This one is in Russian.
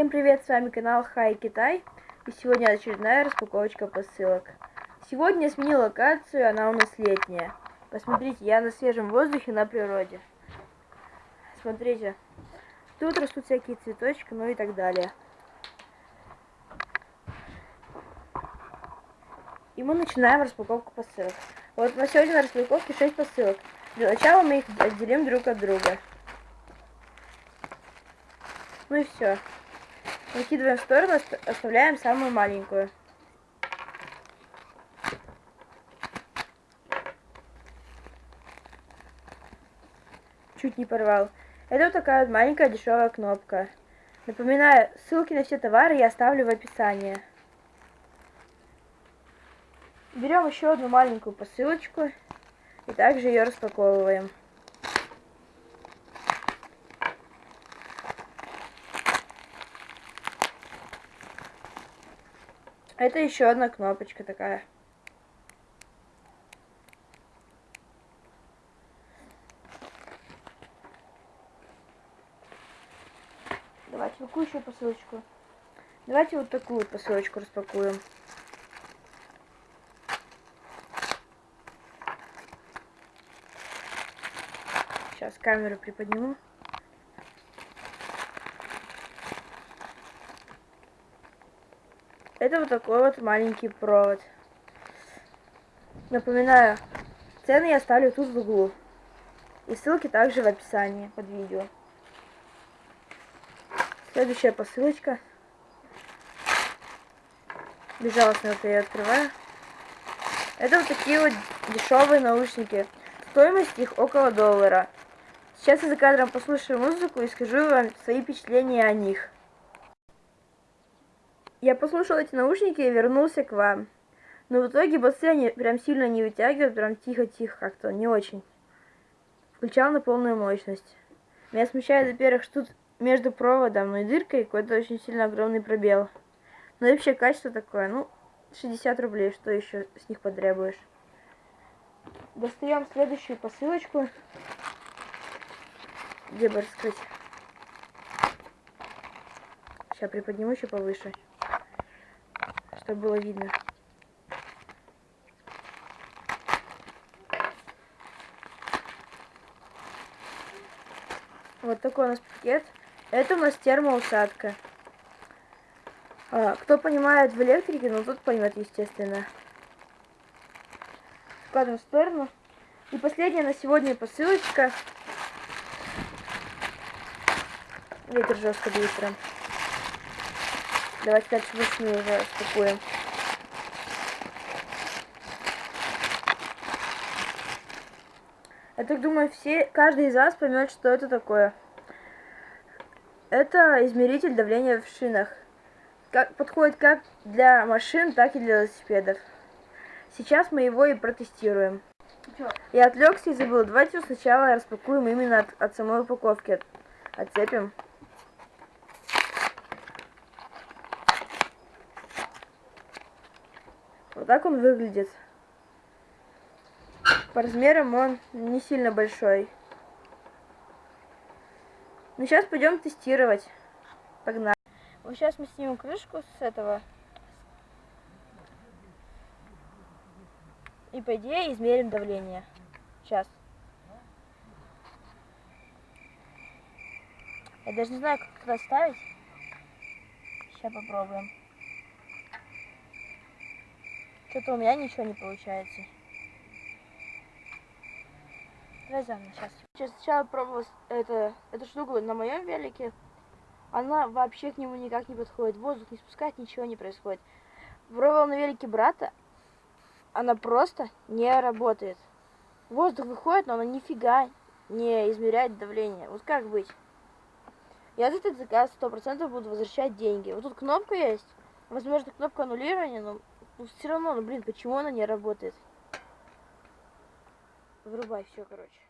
Всем привет, с вами канал Хай Китай. И сегодня очередная распаковочка посылок. Сегодня я сменил локацию, она у нас летняя. Посмотрите, я на свежем воздухе, на природе. Смотрите, тут растут всякие цветочки, ну и так далее. И мы начинаем распаковку посылок. Вот на сегодня на распаковке 6 посылок. Для начала мы их отделим друг от друга. Ну и все. Выкидываем в сторону, оставляем самую маленькую. Чуть не порвал. Это вот такая вот маленькая дешевая кнопка. Напоминаю, ссылки на все товары я оставлю в описании. Берем еще одну маленькую посылочку и также ее распаковываем. Это еще одна кнопочка такая. Давайте какую еще посылочку? Давайте вот такую посылочку распакуем. Сейчас камеру приподниму. Это вот такой вот маленький провод. Напоминаю, цены я оставлю тут в углу. И ссылки также в описании под видео. Следующая посылочка. Безжалостно вот я открываю. Это вот такие вот дешевые наушники. Стоимость их около доллара. Сейчас я за кадром послушаю музыку и скажу вам свои впечатления о них. Я послушал эти наушники и вернулся к вам. Но в итоге басы они прям сильно не вытягивают, прям тихо-тихо как-то, не очень. Включал на полную мощность. Меня смущает, во-первых, что тут между проводом и дыркой какой-то очень сильно огромный пробел. Ну и вообще качество такое, ну, 60 рублей, что еще с них потребуешь. Достаем следующую посылочку. Где бы раскрыть? Сейчас приподниму еще повыше чтобы было видно. Вот такой у нас пакет. Это у нас термоусадка. А, кто понимает в электрике, ну тут поймет, естественно. Складываем в сторону. И последняя на сегодня посылочка. Ветер жестко быстро. Давайте дальше вручную уже распакуем. Я так думаю, все, каждый из вас поймет, что это такое. Это измеритель давления в шинах. Как, подходит как для машин, так и для велосипедов. Сейчас мы его и протестируем. Я отвлекся и забыл. Давайте сначала распакуем именно от, от самой упаковки. Отцепим. Так он выглядит. По размерам он не сильно большой. Ну, сейчас пойдем тестировать. Погнали. Вот сейчас мы снимем крышку с этого. И, по идее, измерим давление. Сейчас. Я даже не знаю, как это ставить. Сейчас попробуем. Что-то у меня ничего не получается. Давай заново, сейчас. Сейчас сначала пробовала это, эту штуку на моем велике. Она вообще к нему никак не подходит. Воздух не спускает, ничего не происходит. Пробовал на велике брата. Она просто не работает. Воздух выходит, но она нифига не измеряет давление. Вот как быть? Я за этот заказ 100% буду возвращать деньги. Вот тут кнопка есть. Возможно, кнопка аннулирования, но ну, все равно, ну, блин, почему она не работает? Врубай все, короче.